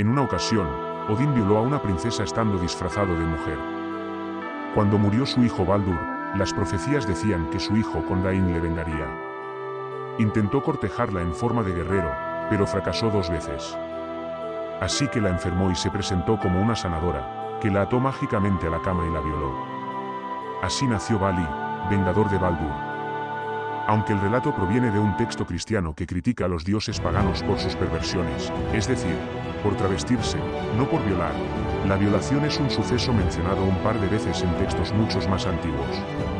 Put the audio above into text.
En una ocasión, Odín violó a una princesa estando disfrazado de mujer. Cuando murió su hijo Baldur, las profecías decían que su hijo Condain le vengaría. Intentó cortejarla en forma de guerrero, pero fracasó dos veces. Así que la enfermó y se presentó como una sanadora, que la ató mágicamente a la cama y la violó. Así nació Bali, vengador de Baldur. Aunque el relato proviene de un texto cristiano que critica a los dioses paganos por sus perversiones, es decir, por travestirse, no por violar, la violación es un suceso mencionado un par de veces en textos muchos más antiguos.